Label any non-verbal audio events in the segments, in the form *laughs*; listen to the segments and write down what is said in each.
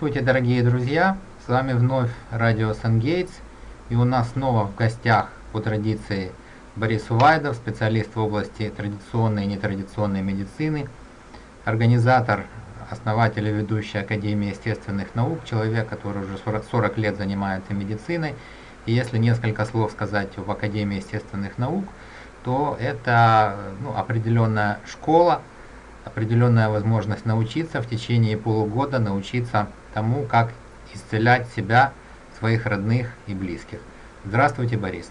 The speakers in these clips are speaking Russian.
Здравствуйте, дорогие друзья! С вами вновь радио Сангейтс. И у нас снова в гостях по традиции Борис Увайдов, специалист в области традиционной и нетрадиционной медицины, организатор, основатель и ведущий Академии естественных наук, человек, который уже 40, 40 лет занимается медициной. И если несколько слов сказать об Академии естественных наук, то это ну, определенная школа, определенная возможность научиться в течение полугода, научиться тому, как исцелять себя, своих родных и близких. Здравствуйте, Борис.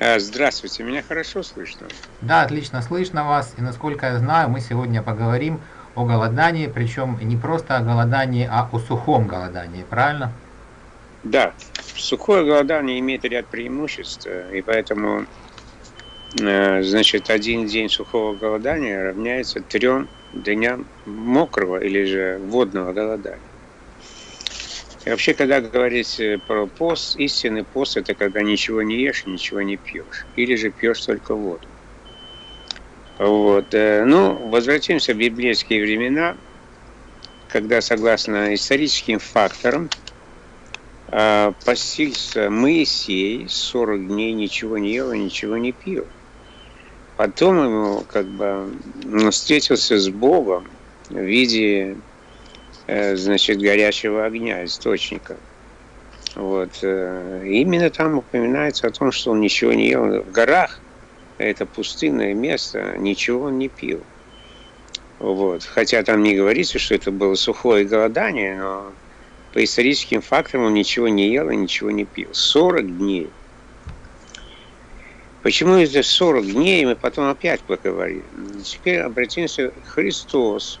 А, здравствуйте, меня хорошо слышно? Да, отлично слышно вас. И насколько я знаю, мы сегодня поговорим о голодании, причем не просто о голодании, а о сухом голодании, правильно? Да, сухое голодание имеет ряд преимуществ, и поэтому Э, значит, один день сухого голодания равняется трем дням мокрого или же водного голодания. И вообще, когда говорить про пост, истинный пост – это когда ничего не ешь, ничего не пьешь. Или же пьешь только воду. Вот. Э, ну, возвратимся в библейские времена, когда, согласно историческим факторам, э, постился Моисей 40 дней ничего не ел и ничего не пил. Потом ему как бы встретился с Богом в виде, э, значит, горячего огня, источника. Вот. Э, именно там упоминается о том, что он ничего не ел. В горах, это пустынное место, ничего он не пил. Вот. Хотя там не говорится, что это было сухое голодание, но по историческим фактам он ничего не ел и ничего не пил. 40 дней – Почему это 40 дней, мы потом опять поговорим. Теперь обратимся Христос,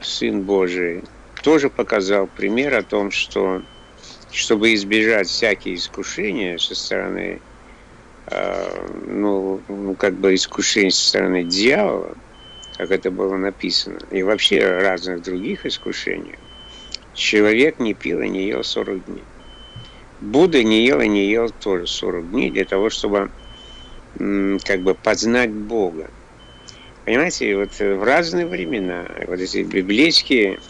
Сын Божий, тоже показал пример о том, что чтобы избежать всякие искушения со стороны, э, ну, ну, как бы искушений со стороны дьявола, как это было написано, и вообще разных других искушений, человек не пил и не ел 40 дней. Будда не ел и не ел тоже 40 дней для того, чтобы как бы познать Бога. Понимаете, вот в разные времена вот эти библейские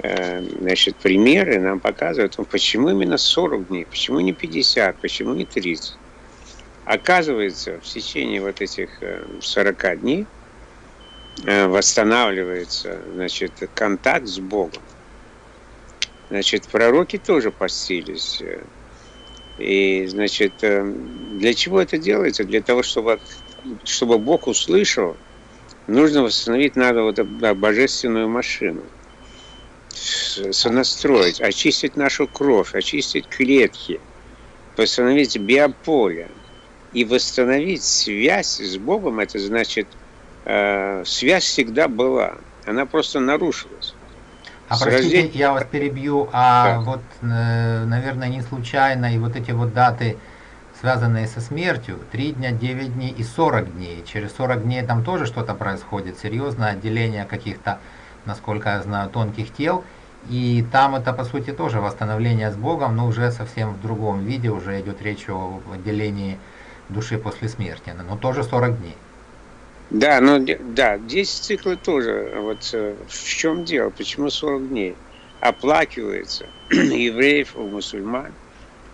э, значит, примеры нам показывают, ну, почему именно 40 дней, почему не 50, почему не 30. Оказывается, в течение вот этих 40 э, дней э, восстанавливается значит, контакт с Богом. Значит, пророки тоже постились. Э, и, значит, э, для чего это делается? Для того, чтобы, чтобы Бог услышал, нужно восстановить надо вот божественную машину сонастроить, очистить нашу кровь, очистить клетки, восстановить биополе и восстановить связь с Богом, это значит, э, связь всегда была, она просто нарушилась. А простите, рождения... я вас перебью, а да. вот, э, наверное, не случайно и вот эти вот даты, связанные со смертью, 3 дня, 9 дней и 40 дней. Через 40 дней там тоже что-то происходит, серьезное отделение каких-то, насколько я знаю, тонких тел. И там это, по сути, тоже восстановление с Богом, но уже совсем в другом виде, уже идет речь о отделении души после смерти, но тоже 40 дней. Да, ну да, 10 циклы тоже. Вот э, в чем дело? Почему 40 дней? Оплакивается *clears throat* евреев у мусульман.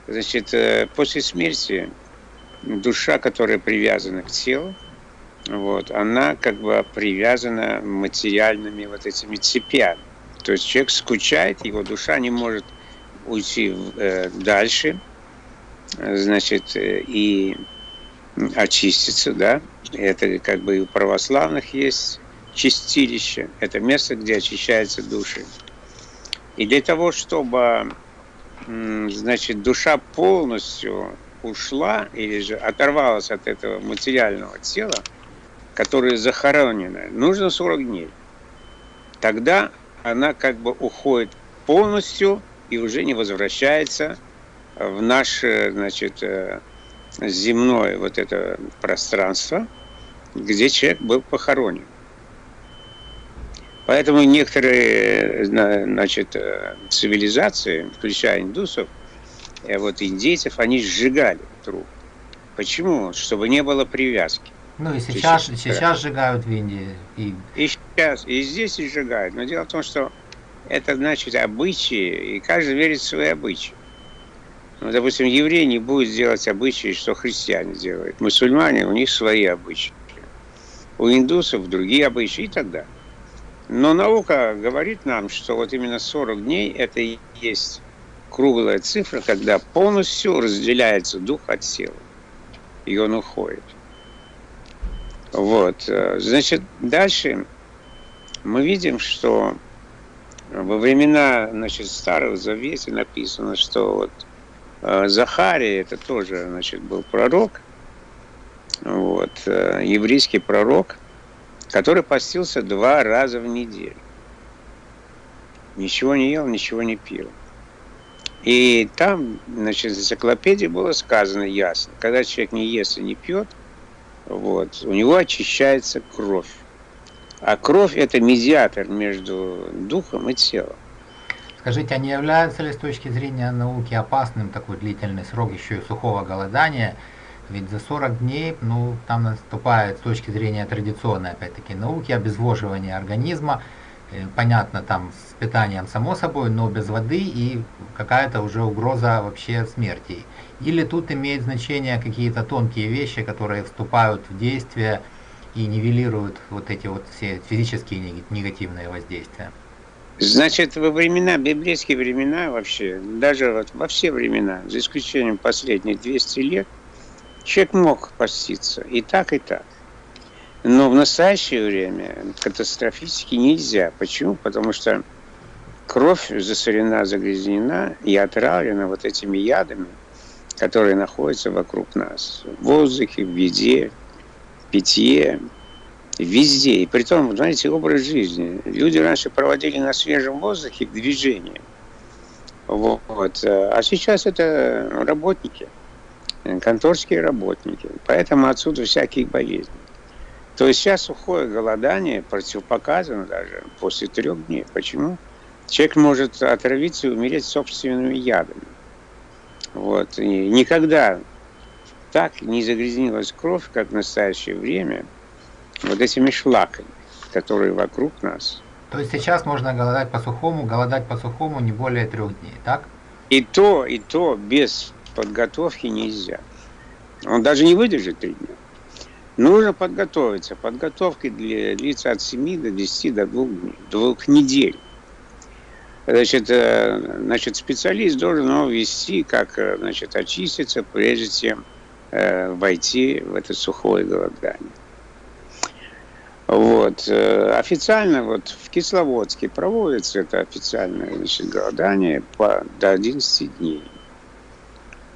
Значит, э, после смерти душа, которая привязана к телу, вот, она как бы привязана материальными вот этими цепями. То есть человек скучает, его душа не может уйти э, дальше, значит, э, и очиститься, да, это как бы и у православных есть чистилище, это место, где очищаются души. И для того, чтобы, значит, душа полностью ушла или же оторвалась от этого материального тела, которое захоронено, нужно 40 дней. Тогда она как бы уходит полностью и уже не возвращается в наше, значит, э, земное вот это пространство, где человек был похоронен. Поэтому некоторые значит, э, цивилизации, включая индусов, и вот индейцев, они сжигали труп. Почему? Чтобы не было привязки. Ну и сейчас, сейчас сжигают в Индии. И... и сейчас, и здесь и сжигают. Но дело в том, что это значит обычаи, и каждый верит в свои обычаи. Ну, допустим, еврей не будет делать обычаи, что христиане делают. Мусульмане, у них свои обычаи. У индусов другие обычаи и так далее. Но наука говорит нам, что вот именно 40 дней это и есть круглая цифра, когда полностью разделяется дух от тела. И он уходит. Вот. Значит, дальше мы видим, что во времена значит, Старого Завета написано, что вот э, Захария, это тоже значит, был пророк, вот, э, еврейский пророк, который постился два раза в неделю. Ничего не ел, ничего не пил. И там, значит, в энциклопедии было сказано ясно, когда человек не ест и не пьет, вот, у него очищается кровь. А кровь – это медиатор между духом и телом. Скажите, а не является ли с точки зрения науки опасным такой длительный срок еще и сухого голодания? Ведь за 40 дней, ну, там наступает с точки зрения традиционной, опять-таки, науки, обезвоживание организма, э, понятно, там с питанием само собой, но без воды и какая-то уже угроза вообще смерти. Или тут имеет значение какие-то тонкие вещи, которые вступают в действие, и нивелируют вот эти вот все физические негативные воздействия? Значит, во времена, библейские времена вообще, даже вот во все времена, за исключением последних 200 лет, человек мог поститься и так, и так. Но в настоящее время катастрофически нельзя. Почему? Потому что кровь засорена, загрязнена и отравлена вот этими ядами, которые находятся вокруг нас. В воздухе, в еде, питье, везде. И при том, знаете, образ жизни. Люди раньше проводили на свежем воздухе движение. Вот. А сейчас это работники, конторские работники. Поэтому отсюда всякие болезни. То есть сейчас сухое голодание противопоказано даже после трех дней. Почему? Человек может отравиться и умереть собственными ядами. Вот. И никогда так не загрязнилась кровь, как в настоящее время, вот этими шлаками, которые вокруг нас. То есть сейчас можно голодать по сухому, голодать по сухому не более трех дней, так? И то, и то без подготовки нельзя. Он даже не выдержит три дня. Нужно подготовиться. Подготовки для длится от 7 до 10 до 2 дней, двух недель. Значит, э, значит, специалист должен его вести, как э, значит, очиститься, прежде чем Э, войти в это сухое голодание. Вот. Э, официально вот в Кисловодске проводится это официальное значит, голодание по, до 11 дней.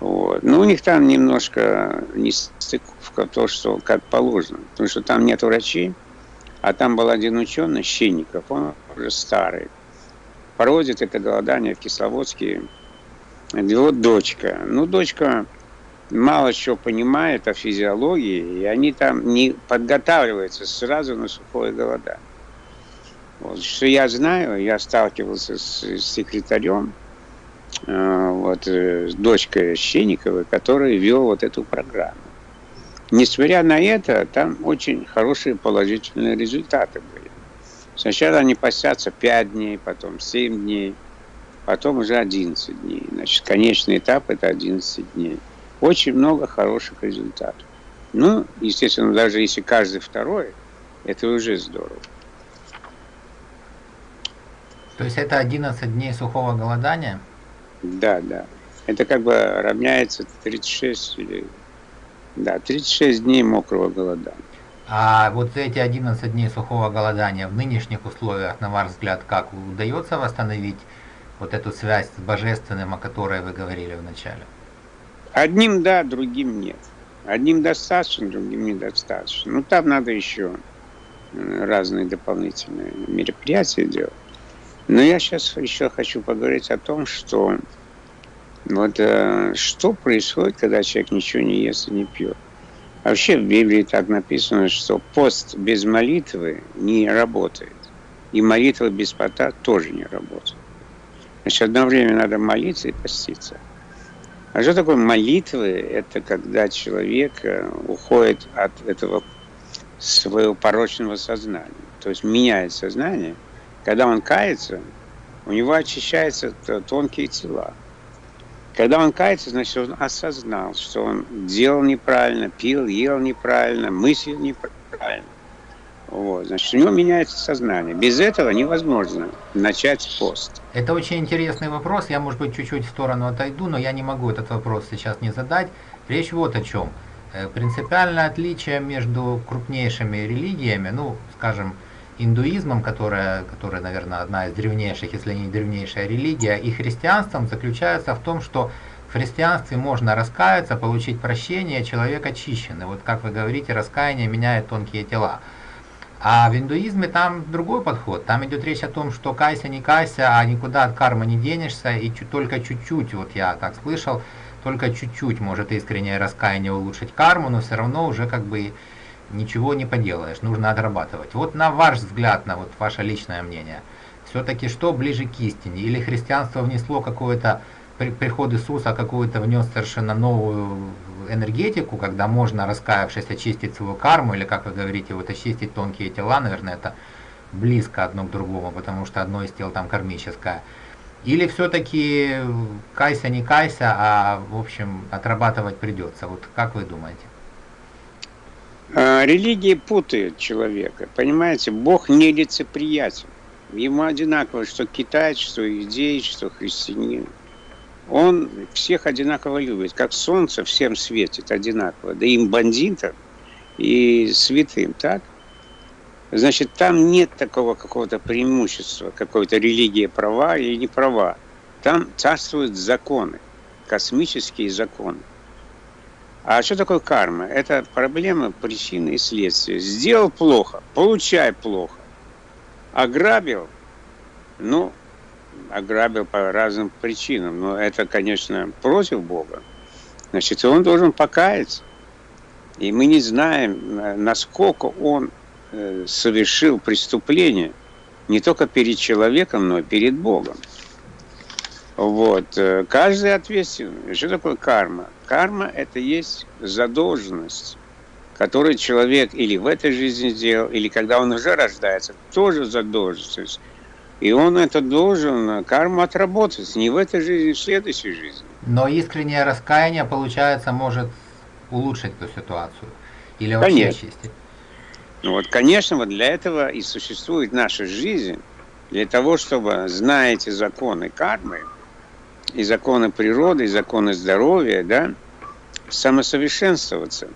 Вот. Но у них там немножко не стыковка, то, что как положено. Потому что там нет врачей, а там был один ученый, Щенников, он уже старый. Проводит это голодание в Кисловодске его дочка. Ну, дочка мало чего понимают о физиологии, и они там не подготавливаются сразу на сухое голодание. Вот, что я знаю, я сталкивался с, с секретарем, э, вот, э, с дочкой Щенниковой, который вел вот эту программу. Несмотря на это, там очень хорошие положительные результаты были. Сначала они постятся 5 дней, потом 7 дней, потом уже 11 дней. Значит, конечный этап – это 11 дней очень много хороших результатов. Ну, естественно, даже если каждый второй, это уже здорово. То есть это 11 дней сухого голодания? Да, да. Это как бы равняется 36 или... Да, 36 дней мокрого голодания. А вот эти 11 дней сухого голодания в нынешних условиях, на ваш взгляд, как удается восстановить вот эту связь с божественным, о которой вы говорили в начале? Одним да, другим нет. Одним достаточно, другим недостаточно. Ну, там надо еще э, разные дополнительные мероприятия делать. Но я сейчас еще хочу поговорить о том, что вот э, что происходит, когда человек ничего не ест и не пьет. Вообще в Библии так написано, что пост без молитвы не работает. И молитва без пота тоже не работает. Значит, одно время надо молиться и поститься. А что такое молитвы? Это когда человек э, уходит от этого своего порочного сознания. То есть меняет сознание. Когда он кается, у него очищаются тонкие тела. Когда он кается, значит, он осознал, что он делал неправильно, пил, ел неправильно, мыслил неправильно. Вот, значит, у него меняется сознание. Без этого невозможно начать пост. Это очень интересный вопрос. Я, может быть, чуть-чуть в сторону отойду, но я не могу этот вопрос сейчас не задать. Речь вот о чем. Э, принципиальное отличие между крупнейшими религиями, ну, скажем, индуизмом, которая, которая, наверное, одна из древнейших, если не древнейшая религия, и христианством заключается в том, что в христианстве можно раскаяться, получить прощение, человек очищен. И вот, как вы говорите, раскаяние меняет тонкие тела. А в индуизме там другой подход. Там идет речь о том, что кайся, не кайся, а никуда от кармы не денешься, и только чуть-чуть, вот я так слышал, только чуть-чуть может искреннее раскаяние улучшить карму, но все равно уже как бы ничего не поделаешь, нужно отрабатывать. Вот на ваш взгляд, на вот ваше личное мнение, все-таки что ближе к истине? Или христианство внесло какое-то, приход Иисуса какую-то внес совершенно новую энергетику, когда можно, раскаявшись, очистить свою карму, или, как вы говорите, вот очистить тонкие тела, наверное, это близко одно к другому, потому что одно из тел там кармическое. Или все-таки кайся, не кайся, а, в общем, отрабатывать придется. Вот как вы думаете? А, религии путают человека. Понимаете, Бог нелицеприятен. Ему одинаково, что китаец, что иудей, что христианин. Он всех одинаково любит. Как солнце всем светит одинаково. Да им бандитам и святым, так? Значит, там нет такого какого-то преимущества, какой-то религии права или не права. Там царствуют законы, космические законы. А что такое карма? Это проблема причины и следствия. Сделал плохо, получай плохо. Ограбил, ну, ограбил по разным причинам, но это, конечно, против Бога. Значит, он должен покаяться. И мы не знаем, насколько он э, совершил преступление не только перед человеком, но и перед Богом. Вот. Э, каждый ответственный. Что такое карма? Карма – это есть задолженность, которую человек или в этой жизни сделал, или когда он уже рождается, тоже задолженность. И он это должен, карму отработать, не в этой жизни, в следующей жизни. Но искреннее раскаяние, получается, может улучшить эту ситуацию? Или вообще конечно. чистить? Ну вот, конечно, вот для этого и существует наша жизнь, для того, чтобы, зная эти законы кармы, и законы природы, и законы здоровья, да, самосовершенствоваться.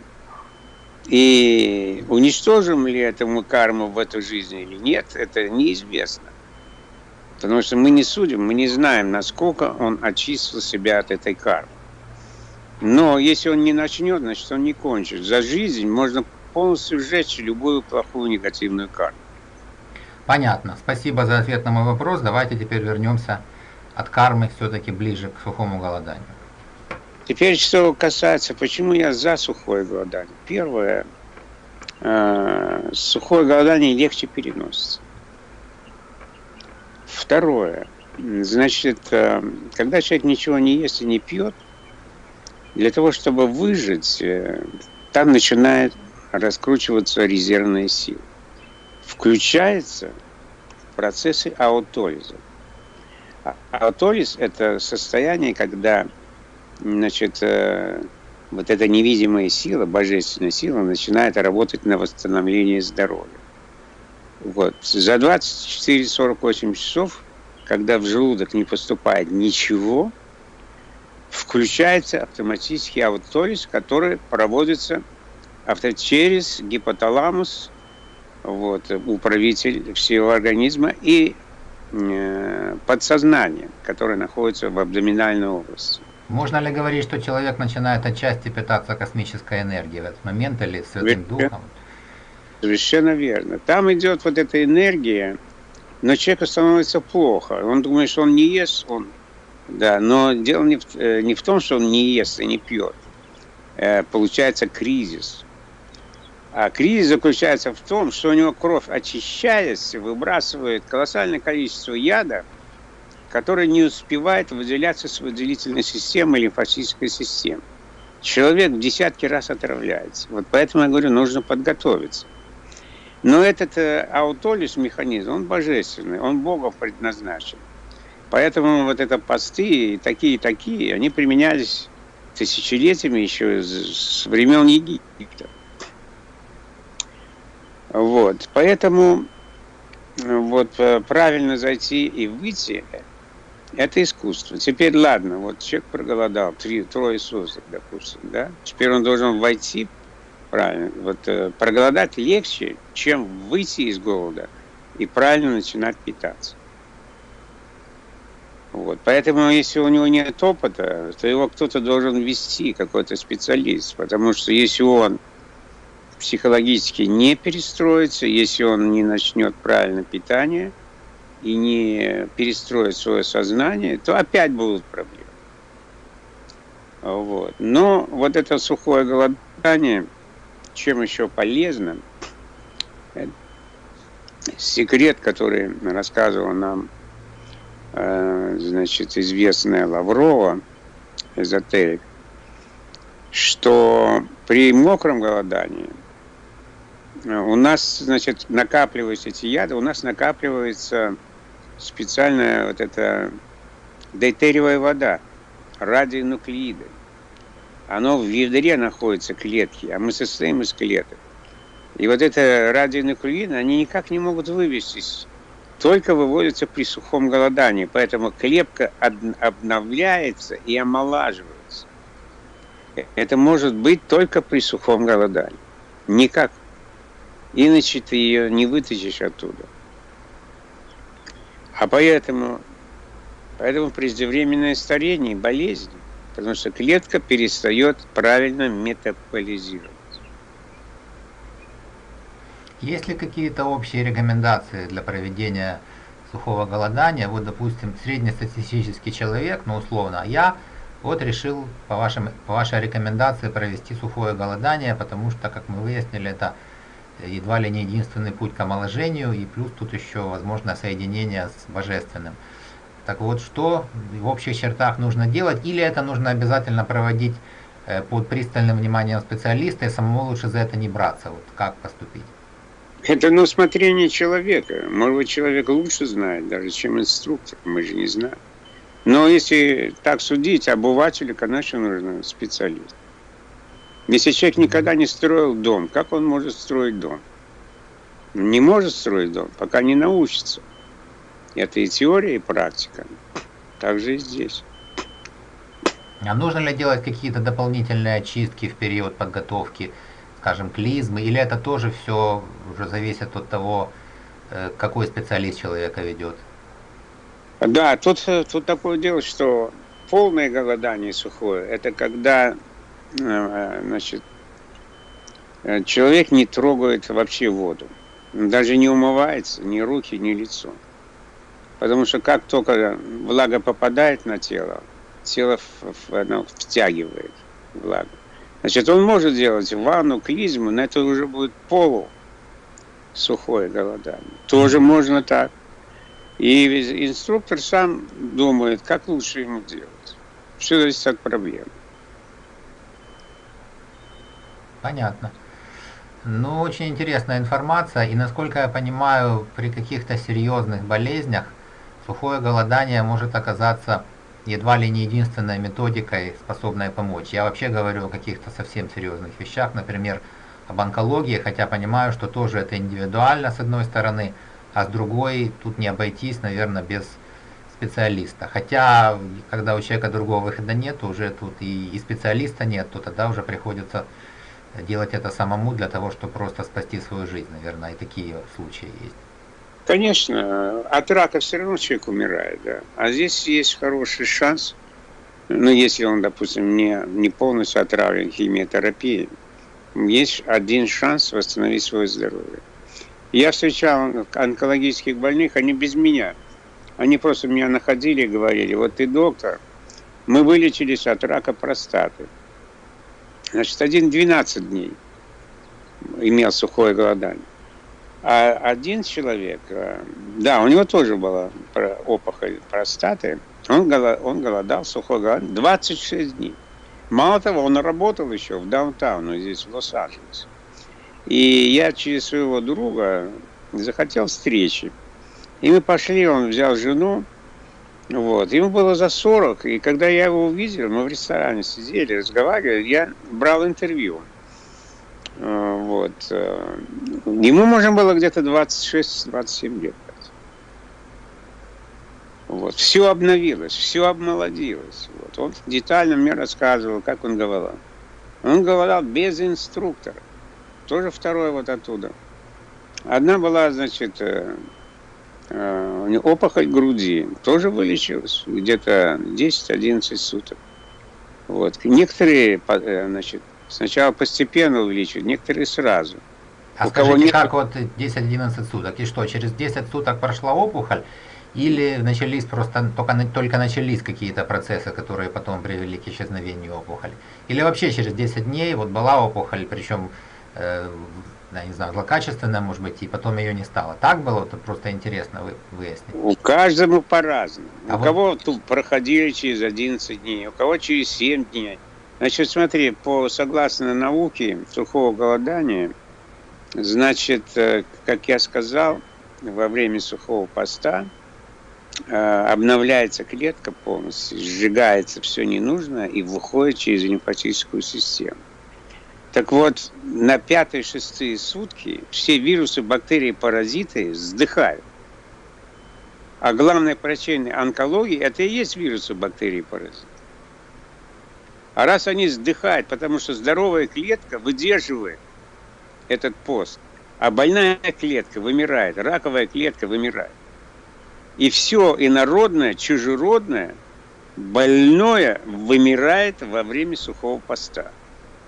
И уничтожим ли это мы карму в этой жизни или нет, это неизвестно. Потому что мы не судим, мы не знаем, насколько он очистил себя от этой кармы. Но если он не начнет, значит он не кончит. За жизнь можно полностью сжечь любую плохую негативную карму. Понятно. Спасибо за ответ на мой вопрос. Давайте теперь вернемся от кармы все-таки ближе к сухому голоданию. Теперь, что касается, почему я за сухое голодание. Первое, э, сухое голодание легче переносится. Второе, значит, э, когда человек ничего не ест и не пьет, для того, чтобы выжить, э, там начинает раскручиваться резервная сила. Включаются процессы аутолиза. Аутолиз – это состояние, когда значит, э, вот эта невидимая сила, божественная сила, начинает работать на восстановление здоровья. Вот. За 24-48 часов, когда в желудок не поступает ничего, включается автоматический аутолиз, который проводится авто через гипоталамус, вот, управитель всего организма, и Э, подсознание, которое находится в абдоминальной области. Можно ли говорить, что человек начинает отчасти питаться космической энергией в этот момент или Святым Духом? Совершенно верно. Там идет вот эта энергия, но человеку становится плохо. Он думает, что он не ест, он, да, но дело не в, э, не в том, что он не ест и не пьет. Э, получается кризис. А кризис заключается в том, что у него кровь, очищаясь, выбрасывает колоссальное количество яда, который не успевает выделяться с выделительной системой лимфатической системы. Человек в десятки раз отравляется. Вот поэтому я говорю, нужно подготовиться. Но этот э, аутолиз механизм, он божественный, он Богом предназначен. Поэтому вот это посты, такие-такие, они применялись тысячелетиями еще с времен Египта. Вот, поэтому вот э, правильно зайти и выйти – это искусство. Теперь ладно, вот человек проголодал, три, трое суток, допустим, да? Теперь он должен войти правильно. Вот э, проголодать легче, чем выйти из голода и правильно начинать питаться. Вот. Поэтому, если у него нет опыта, то его кто-то должен вести, какой-то специалист. Потому что если он психологически не перестроится, если он не начнет правильно питание и не перестроит свое сознание, то опять будут проблемы. Вот. Но вот это сухое голодание, чем еще полезно, секрет, который рассказывал нам Э, значит, известная Лаврова, эзотерик, что при мокром голодании э, у нас, значит, накапливаются эти яды, у нас накапливается специальная вот эта дейтериевая вода, радионуклеиды. Оно в ядре находится, клетки, а мы состоим из клеток. И вот это радионуклеиды, они никак не могут вывестись только выводится при сухом голодании, поэтому клепка обновляется и омолаживается. Это может быть только при сухом голодании. Никак. Иначе ты ее не вытащишь оттуда. А поэтому, поэтому преждевременное старение, болезни, потому что клетка перестает правильно метаболизировать. Есть ли какие-то общие рекомендации для проведения сухого голодания? Вот, допустим, среднестатистический человек, ну, условно, я вот решил по, вашим, по вашей рекомендации провести сухое голодание, потому что, как мы выяснили, это едва ли не единственный путь к омоложению, и плюс тут еще возможно соединение с божественным. Так вот, что в общих чертах нужно делать, или это нужно обязательно проводить э, под пристальным вниманием специалиста, и самому лучше за это не браться, вот как поступить? Это на усмотрение человека. Может быть, человек лучше знает, даже чем инструктор. Мы же не знаем. Но если так судить, обывателю, конечно, нужен специалист. Если человек никогда не строил дом, как он может строить дом? Не может строить дом, пока не научится. Это и теория, и практика. Так же и здесь. А нужно ли делать какие-то дополнительные очистки в период подготовки скажем, клизмы, или это тоже все уже зависит от того, э, какой специалист человека ведет? Да, тут, тут такое дело, что полное голодание сухое, это когда э, значит, э, человек не трогает вообще воду. Даже не умывается ни руки, ни лицо. Потому что как только влага попадает на тело, тело оно втягивает влагу. Значит, он может делать ванну, клизму, но это уже будет полу сухое голодание. Тоже можно так. И инструктор сам думает, как лучше ему делать. Все зависит от проблемы. Понятно. Ну, очень интересная информация. И насколько я понимаю, при каких-то серьезных болезнях сухое голодание может оказаться едва ли не единственной методикой, способной помочь. Я вообще говорю о каких-то совсем серьезных вещах, например, об онкологии, хотя понимаю, что тоже это индивидуально с одной стороны, а с другой тут не обойтись, наверное, без специалиста. Хотя, когда у человека другого выхода нет, уже тут и, и специалиста нет, то тогда уже приходится делать это самому для того, чтобы просто спасти свою жизнь, наверное, и такие случаи есть. Конечно, от рака все равно человек умирает, да. А здесь есть хороший шанс, ну, если он, допустим, не, не полностью отравлен химиотерапией, есть один шанс восстановить свое здоровье. Я встречал онкологических больных, они без меня. Они просто меня находили и говорили, вот ты доктор, мы вылечились от рака простаты. Значит, один 12 дней имел сухое голодание. А один человек, э, да, у него тоже была опухоль простаты, он, голод, он голодал, сухой голод, 26 дней. Мало того, он работал еще в даунтауне, здесь, в Лос-Анджелесе. И я через своего друга захотел встречи. И мы пошли, он взял жену, Вот. Ему было за 40, и когда я его увидел, мы в ресторане сидели, разговаривали, я брал интервью. Э, вот. Э, ему можно было где-то 26-27 лет. Вот. Все обновилось, все обмолодилось. Вот. Он детально мне рассказывал, как он говорил. Он говорил без инструктора. Тоже второй вот оттуда. Одна была, значит, э, э, опухоль груди. Тоже вылечилась. Где-то 10-11 суток. Вот. Некоторые, э, значит, сначала постепенно увеличивают, некоторые сразу. А У скажите, кого нет... как вот 10-11 суток? И что, через 10 суток прошла опухоль? Или начались просто, только, только начались какие-то процессы, которые потом привели к исчезновению опухоли? Или вообще через 10 дней вот была опухоль, причем, э, я не знаю, злокачественная, может быть, и потом ее не стало. Так было? Это просто интересно вы, выяснить. У каждого по-разному. А у вот... кого тут проходили через 11 дней, у кого через 7 дней. Значит, смотри, по согласно науке сухого голодания, значит, э, как я сказал, во время сухого поста – Э, обновляется клетка полностью, сжигается все ненужное и выходит через лимфатическую систему. Так вот, на пятые-шестые сутки все вирусы, бактерии, паразиты вздыхают. А главная причина онкологии – это и есть вирусы, бактерии, паразиты. А раз они вздыхают, потому что здоровая клетка выдерживает этот пост, а больная клетка вымирает, раковая клетка вымирает. И все инородное, чужеродное, больное вымирает во время сухого поста.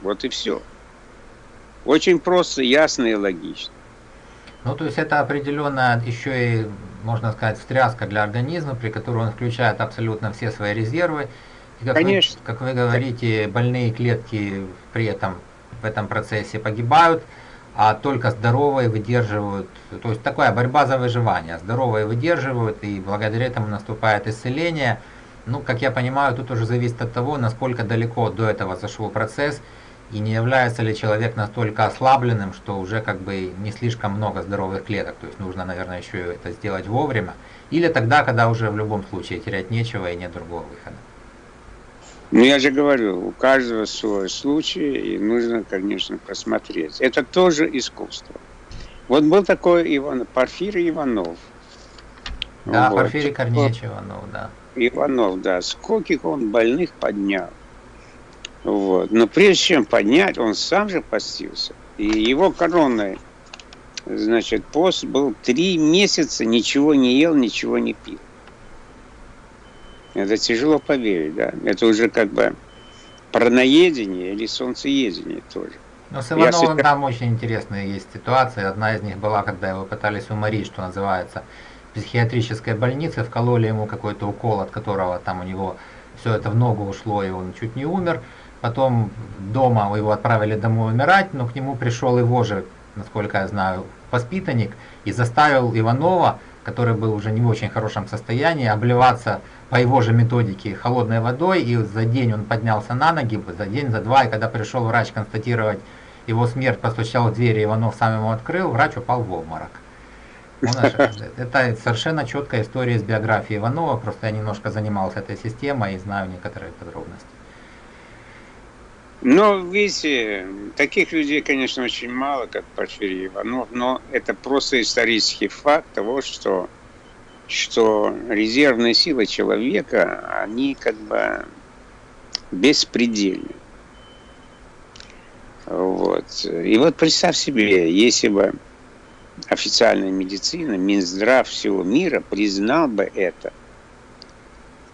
Вот и все. Очень просто, ясно и логично. Ну, то есть это определенно еще и, можно сказать, встряска для организма, при которой он включает абсолютно все свои резервы. Как Конечно. Вы, как вы говорите, больные клетки при этом в этом процессе погибают а только здоровые выдерживают, то есть такая борьба за выживание, здоровые выдерживают, и благодаря этому наступает исцеление. Ну, как я понимаю, тут уже зависит от того, насколько далеко до этого зашел процесс, и не является ли человек настолько ослабленным, что уже как бы не слишком много здоровых клеток, то есть нужно, наверное, еще это сделать вовремя, или тогда, когда уже в любом случае терять нечего и нет другого выхода. Ну, я же говорю, у каждого свой случай, и нужно, конечно, просмотреть. Это тоже искусство. Вот был такой Иван, Порфирий Иванов. Да, вот. Порфирий Корнеевич Иванов, да. Иванов, да. Скольких он больных поднял. Вот. Но прежде чем поднять, он сам же постился. И его коронный, значит, пост был три месяца, ничего не ел, ничего не пил. Это тяжело поверить, да. Это уже как бы парноедение или солнцеедение тоже. Но с Ивановым Я... там очень интересная есть ситуация. Одна из них была, когда его пытались уморить, что называется, в психиатрической больнице, вкололи ему какой-то укол, от которого там у него все это в ногу ушло, и он чуть не умер. Потом дома его отправили домой умирать, но к нему пришел его же, насколько я знаю, воспитанник и заставил Иванова, который был уже не в очень хорошем состоянии, обливаться по его же методике холодной водой, и за день он поднялся на ноги, за день, за два, и когда пришел врач констатировать его смерть, постучал в дверь, Иванов сам ему открыл, врач упал в обморок. *laughs* Это совершенно четкая история из биографии Иванова, просто я немножко занимался этой системой и знаю некоторые подробности. Ну, видите, таких людей, конечно, очень мало, как Порфирий Иванов, но это просто исторический факт того, что что резервные силы человека, они как бы беспредельны. Вот. И вот представь себе, если бы официальная медицина, Минздрав всего мира признал бы это.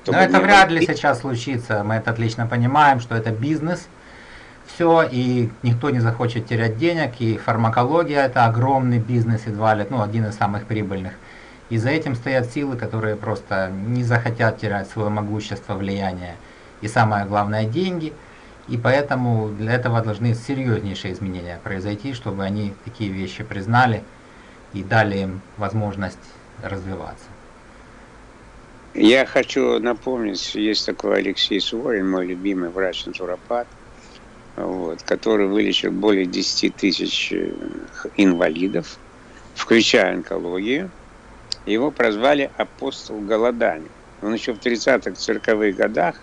Но это вряд ли сейчас случится. Мы это отлично понимаем, что это бизнес. Все, и никто не захочет терять денег, и фармакология это огромный бизнес, едва ли, ну, один из самых прибыльных. И за этим стоят силы, которые просто не захотят терять свое могущество, влияние и самое главное деньги. И поэтому для этого должны серьезнейшие изменения произойти, чтобы они такие вещи признали и дали им возможность развиваться. Я хочу напомнить, есть такой Алексей Суворин, мой любимый врач-натуропат, вот, который вылечил более 10 тысяч э, инвалидов, включая онкологию. Его прозвали апостол голодания. он еще в 30-х, 40-х годах,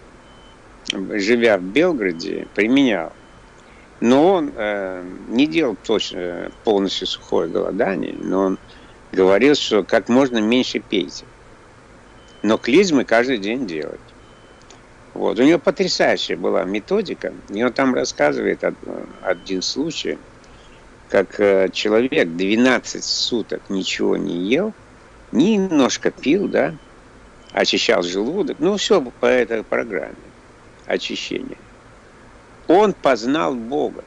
живя в Белгороде, применял. Но он э, не делал точно полностью сухое голодание, но он говорил, что как можно меньше пейте. Но клизмы каждый день делать. Вот. У него потрясающая была методика. И он там рассказывает один случай, как э, человек 12 суток ничего не ел, немножко пил, да, очищал желудок, ну все по этой программе очищения. Он познал Бога.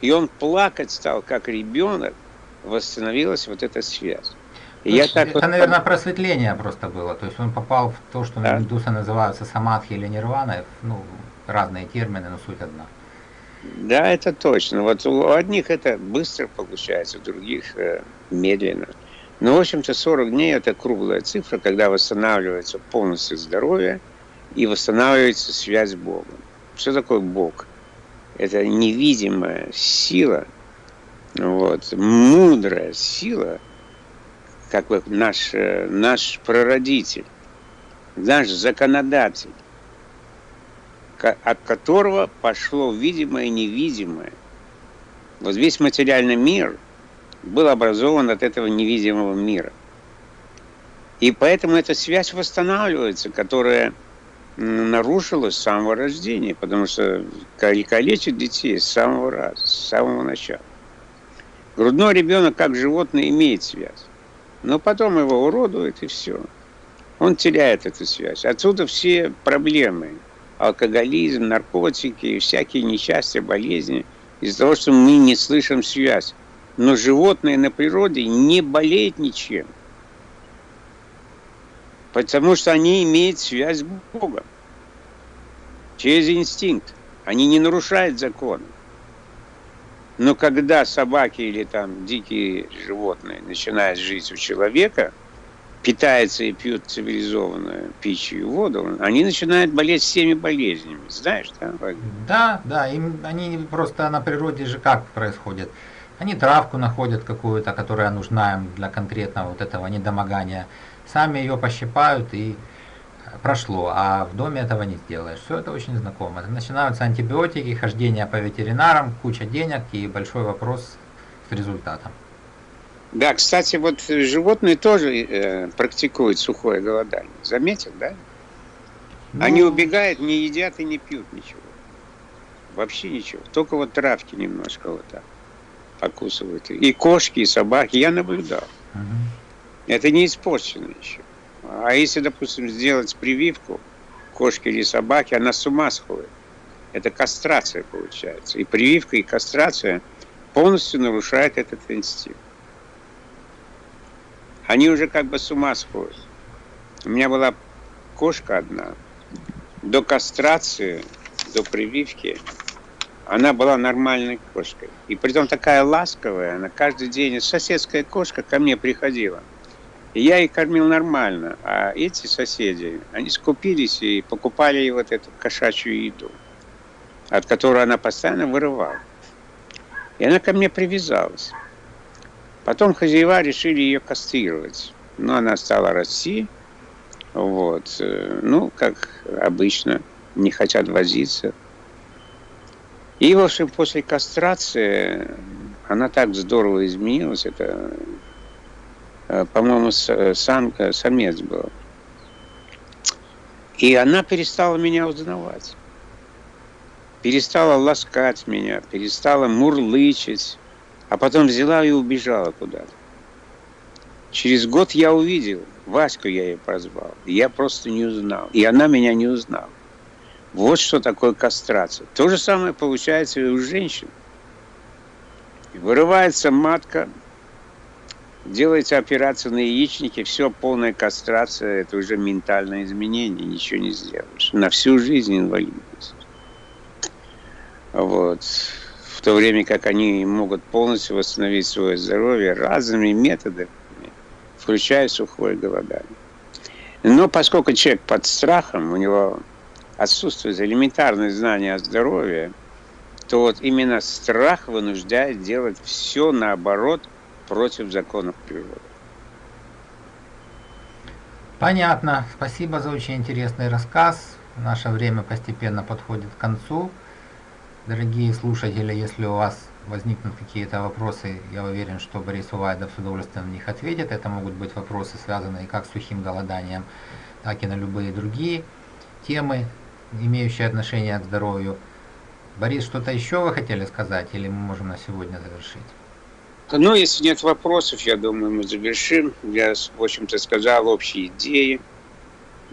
И он плакать стал, как ребенок, восстановилась вот эта связь. Я так это, вот... наверное, просветление просто было. То есть он попал в то, что да. индусы называются самадхи или нирвана. Ну, разные термины, но суть одна. Да, это точно. Вот у одних это быстро получается, у других э, медленно. Но, в общем-то, 40 дней – это круглая цифра, когда восстанавливается полностью здоровье и восстанавливается связь с Богом. Что такое Бог? Это невидимая сила, вот, мудрая сила, как бы наш, э, наш прародитель, наш законодатель, от которого пошло видимое и невидимое. Вот весь материальный мир был образован от этого невидимого мира. И поэтому эта связь восстанавливается, которая нарушилась с самого рождения, потому что калечат детей с самого раза, с самого начала. Грудной ребенок, как животное, имеет связь. Но потом его уродует, и все. Он теряет эту связь. Отсюда все проблемы алкоголизм, наркотики, всякие несчастья, болезни, из-за того, что мы не слышим связь. Но животные на природе не болеют ничем, потому что они имеют связь с Богом через инстинкт. Они не нарушают законы. Но когда собаки или там дикие животные начинают жить у человека – питаются и пьют цивилизованную пищу и воду, они начинают болеть всеми болезнями. Знаешь, да? Да, да. Им, они просто на природе же как происходит? Они травку находят какую-то, которая нужна им для конкретного вот этого недомогания. Сами ее пощипают и прошло, а в доме этого не сделаешь. Все это очень знакомо. Начинаются антибиотики, хождение по ветеринарам, куча денег и большой вопрос с результатом. Да, кстати, вот животные тоже э, практикуют сухое голодание. Заметил, да? Ну... Они убегают, не едят и не пьют ничего. Вообще ничего. Только вот травки немножко вот так покусывают. И кошки, и собаки. Я наблюдал. Угу. Это не испорчено еще. А если, допустим, сделать прививку кошки или собаки, она с ума сходит. Это кастрация получается. И прививка, и кастрация полностью нарушают этот инстинкт. Они уже как бы с ума сходят. У меня была кошка одна. До кастрации, до прививки, она была нормальной кошкой. И притом такая ласковая, она каждый день, соседская кошка ко мне приходила. Я ей кормил нормально. А эти соседи, они скупились и покупали вот эту кошачью еду, от которой она постоянно вырывала. И она ко мне привязалась. Потом хозяева решили ее кастрировать. Но она стала расти. Вот. Э, ну, как обычно, не хотят возиться. И, в общем, после кастрации она так здорово изменилась. Это, по-моему, сам, самец был. И она перестала меня узнавать. Перестала ласкать меня, перестала мурлычить а потом взяла и убежала куда-то. Через год я увидел, Ваську я ее прозвал, я просто не узнал, и она меня не узнала. Вот что такое кастрация. То же самое получается и у женщин. Вырывается матка, делается операция на яичнике, все, полная кастрация, это уже ментальное изменение, ничего не сделаешь. На всю жизнь инвалидность. Вот в то время как они могут полностью восстановить свое здоровье разными методами, включая сухое голодание. Но поскольку человек под страхом, у него отсутствует элементарное знание о здоровье, то вот именно страх вынуждает делать все наоборот против законов природы. Понятно. Спасибо за очень интересный рассказ. Наше время постепенно подходит к концу. Дорогие слушатели, если у вас возникнут какие-то вопросы, я уверен, что Борис Увайдов с удовольствием на них ответит. Это могут быть вопросы, связанные как с сухим голоданием, так и на любые другие темы, имеющие отношение к здоровью. Борис, что-то еще вы хотели сказать, или мы можем на сегодня завершить? Ну, если нет вопросов, я думаю, мы завершим. Я, в общем-то, сказал общие идеи.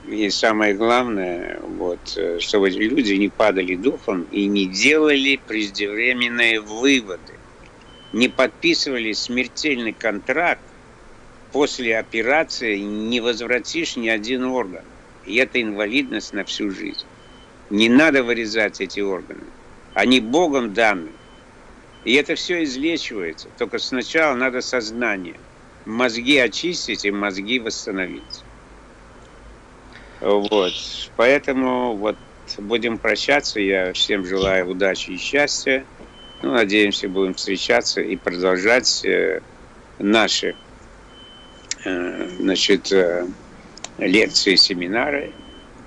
И самое главное, вот, э, чтобы люди не падали духом и не делали преждевременные выводы. Не подписывали смертельный контракт, после операции не возвратишь ни один орган. И это инвалидность на всю жизнь. Не надо вырезать эти органы. Они Богом даны. И это все излечивается. Только сначала надо сознание. Мозги очистить и мозги восстановить. Вот. Поэтому вот будем прощаться. Я всем желаю удачи и счастья. Ну, надеемся, будем встречаться и продолжать э, наши э, значит, э, лекции, семинары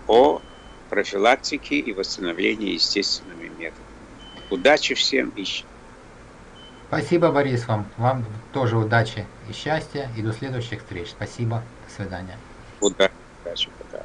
о профилактике и восстановлении естественными методами. Удачи всем и Спасибо, Борис, вам. Вам тоже удачи и счастья. И до следующих встреч. Спасибо. До свидания. Удачи. Пока.